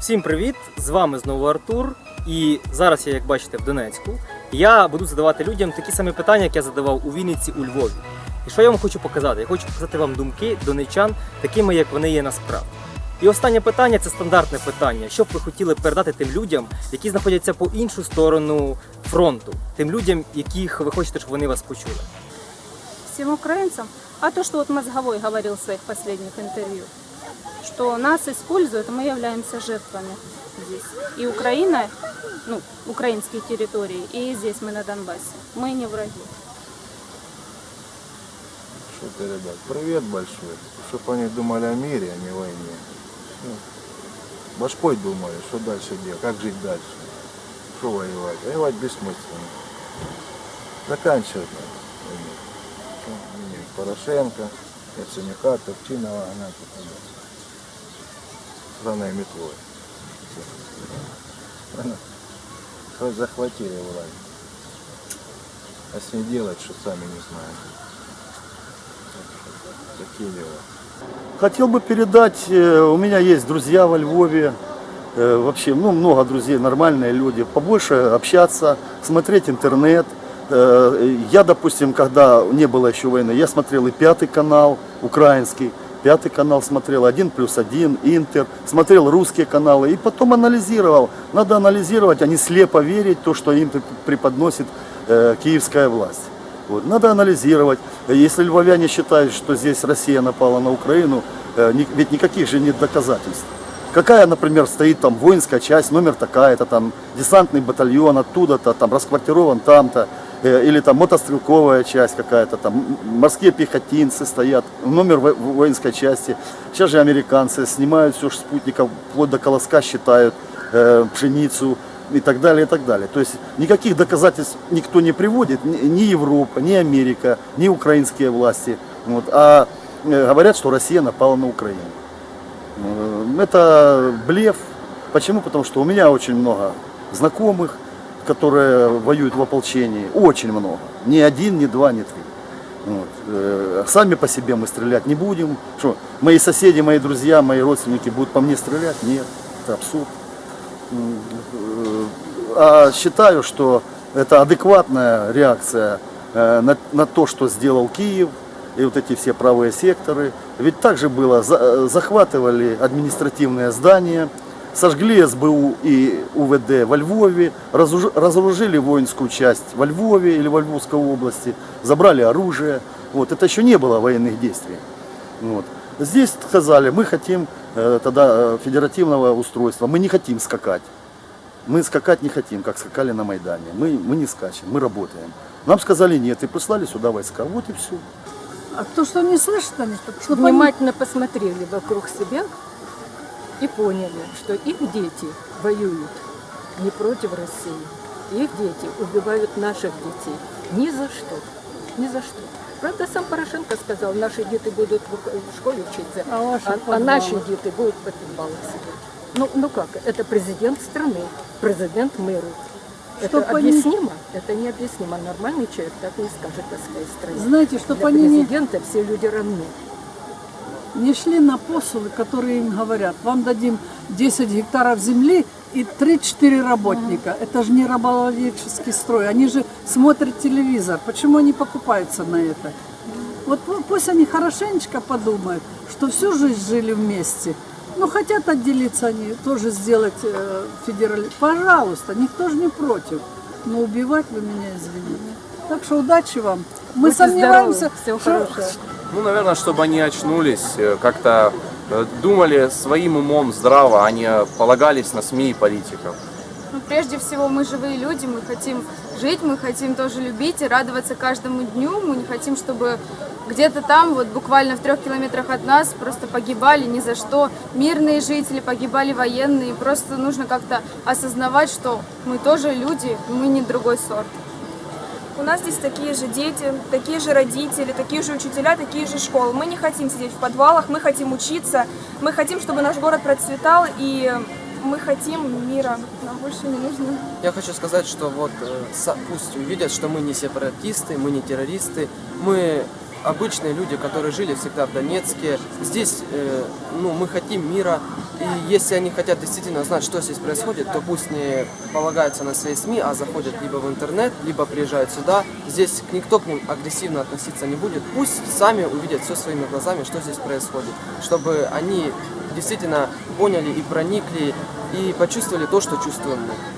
Всім привіт! З вами знову Артур. І зараз я, як бачите, в Донецьку. Я буду задавати людям такі самі питання, як я задавав у Вінниці, у Львові. І що я вам хочу показати? Я хочу показати вам думки донечан, такими, як вони є насправді. І останнє питання це стандартне питання. Що б ви хотіли передати тим людям, які знаходяться по іншу сторону фронту, тим людям, яких ви хочете, щоб вони вас почули? всем украинцам, а то, что вот Мозговой говорил в своих последних интервью, что нас используют, мы являемся жертвами здесь. И Украина, ну, украинские территории, и здесь мы на Донбассе. Мы не враги. Что ты, ребят, привет большой. Чтоб они думали о мире, а не войне. Всё. Башкой думали, что дальше делать, как жить дальше. Что воевать? Воевать бессмысленно. Заканчивать надо. Порошенко, Яценюка, Топчинова, она тут Страной метлой. Хоть захватили власть. А с ней делать, что сами не знаем. Такие дела. Хотел бы передать, э, у меня есть друзья во Львове, э, вообще ну, много друзей, нормальные люди, побольше общаться, смотреть интернет. Э, Я, допустим, когда не было еще войны, я смотрел и пятый канал украинский, пятый канал смотрел, один плюс один, Интер, смотрел русские каналы и потом анализировал. Надо анализировать, а не слепо верить то, что им преподносит э, киевская власть. Вот. Надо анализировать. Если львовяне считают, что здесь Россия напала на Украину, э, ни- ведь никаких же нет доказательств. Какая, например, стоит там воинская часть, номер такая-то, там десантный батальон оттуда-то, там расквартирован там-то, или там мотострелковая часть какая-то, там морские пехотинцы стоят, номер во- воинской части. Сейчас же американцы снимают все спутников, вплоть до колоска считают э, пшеницу и так далее, и так далее. То есть никаких доказательств никто не приводит, ни ни Европа, ни Америка, ни украинские власти. Вот, а э, говорят, что Россия напала на Украину. Э, Это блеф. Почему? Потому что у меня очень много знакомых, которые воюют в ополчении. Очень много. Ни один, ни два, ни три. Вот. Э, Сами по себе мы стрелять не будем. Что, мои соседи, мои друзья, мои родственники будут по мне стрелять? Нет, это абсурд. Э, А считаю, что это адекватная реакция э, на, на то, что сделал Киев и вот эти все правые секторы. Ведь также было, за- захватывали административные здания, сожгли СБУ и УВД во Львове, разоружили воинскую часть во Львове или во Львовской области, забрали оружие. Вот. Это еще не было военных действий. Вот. Здесь сказали, мы хотим э, тогда э, федеративного устройства, мы не хотим скакать. Мы скакать не хотим, как скакали на Майдане. Мы, мы не скачем, мы работаем. Нам сказали нет, и послали сюда войска. Вот и все. А кто что не слышит, они, чтобы они- внимательно посмотрели вокруг себя и поняли, что их дети воюют не против России. Их дети убивают наших детей. Ни за что. Ни за что. Правда, сам Порошенко сказал, наши дети будут в школе учиться, А а, а наши дети будут под подвалах сидеть. Ну, ну как, это президент страны, президент мэру. Это они- объяснимо? Это необъяснимо. Нормальный человек так не скажет о своей стране. знаете, чтобы Для они президента все люди равны. Не шли на посулы, которые им говорят, вам дадим 10 гектаров земли и 3-4 работника. Это же не рабовладельческий строй. Они же смотрят телевизор. Почему они покупаются на это? Вот пу- пусть они хорошенечко подумают, что всю жизнь жили вместе. Ну, хотят отделиться они, тоже сделать э, федерали... Пожалуйста, никто же не против. Но убивать вы меня извините. Так что удачи вам. Мы Будьте сомневаемся, здоровы, всего что- хорошего. Ну, наверное, чтобы они очнулись, э, как-то э, думали своим умом здраво, а не полагались на СМИ и политиков. Ну, прежде всего, мы живые люди, мы хотим жить, мы хотим тоже любить и радоваться каждому дню. Мы не хотим, чтобы где-то там, вот буквально в трех километрах от нас, просто погибали ни за что мирные жители, погибали военные. Просто нужно как-то осознавать, что мы тоже люди, мы не другой сорт. У нас здесь такие же дети, такие же родители, такие же учителя, такие же школы. Мы не хотим сидеть в подвалах, мы хотим учиться, мы хотим, чтобы наш город процветал, и мы хотим мира. Нам больше не нужно. Я хочу сказать, что вот э, пусть увидят, что мы не сепаратисты, мы не террористы, мы обычные люди, которые жили всегда в Донецке. Здесь э, ну, мы хотим мира, и если они хотят действительно знать, что здесь происходит, то пусть не полагаются на свои СМИ, а заходят либо в интернет, либо приезжают сюда. Здесь никто к ним агрессивно относиться не будет. Пусть сами увидят все своими глазами, что здесь происходит, чтобы они действительно поняли и проникли, и почувствовали то, что чувствуем мы.